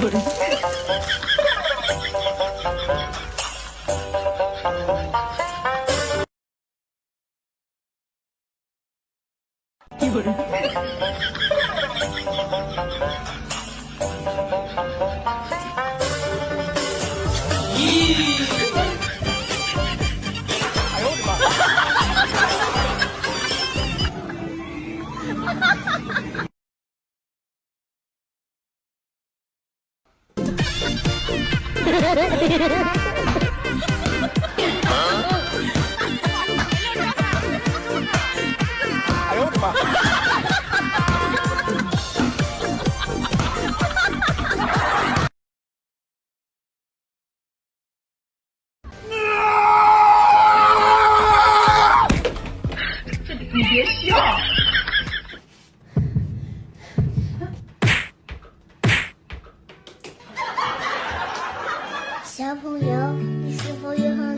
有人。有人。咦！哎呦我的妈！哈哈哈哈哈！哈哈哈哈哈！你别笑。小朋友，你是否有很多？